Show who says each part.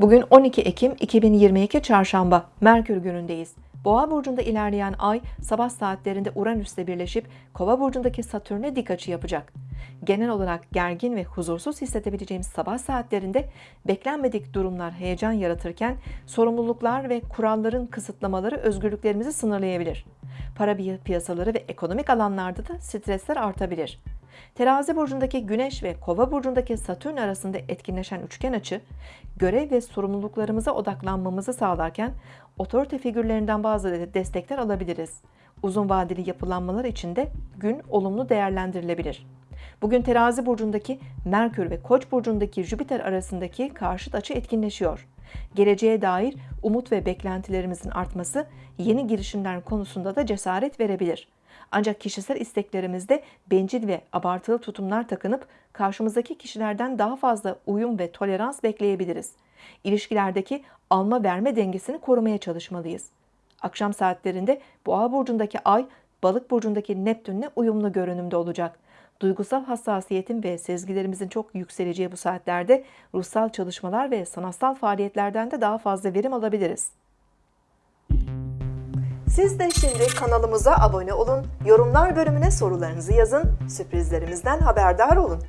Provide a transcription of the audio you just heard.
Speaker 1: Bugün 12 Ekim 2022 Çarşamba, Merkür günündeyiz. Boğa burcunda ilerleyen ay sabah saatlerinde Uranüs'le birleşip Kova burcundaki Satürn'e dik açı yapacak. Genel olarak gergin ve huzursuz hissedebileceğimiz sabah saatlerinde beklenmedik durumlar heyecan yaratırken sorumluluklar ve kuralların kısıtlamaları özgürlüklerimizi sınırlayabilir. Para piyasaları ve ekonomik alanlarda da stresler artabilir. Terazi burcundaki Güneş ve Kova burcundaki Satürn arasında etkinleşen üçgen açı, görev ve sorumluluklarımıza odaklanmamızı sağlarken otorite figürlerinden bazı destekler alabiliriz. Uzun vadeli yapılanmalar için de gün olumlu değerlendirilebilir. Bugün Terazi burcundaki Merkür ve Koç burcundaki Jüpiter arasındaki karşıt açı etkinleşiyor. Geleceğe dair umut ve beklentilerimizin artması yeni girişimler konusunda da cesaret verebilir. Ancak kişisel isteklerimizde bencil ve abartılı tutumlar takınıp karşımızdaki kişilerden daha fazla uyum ve tolerans bekleyebiliriz. İlişkilerdeki alma verme dengesini korumaya çalışmalıyız. Akşam saatlerinde Boğa burcundaki Ay, Balık burcundaki Neptünle uyumlu görünümde olacak. Duygusal hassasiyetin ve sezgilerimizin çok yükseleceği bu saatlerde ruhsal çalışmalar ve sanatsal faaliyetlerden de daha fazla verim alabiliriz. Siz de şimdi kanalımıza abone olun, yorumlar bölümüne sorularınızı yazın, sürprizlerimizden haberdar olun.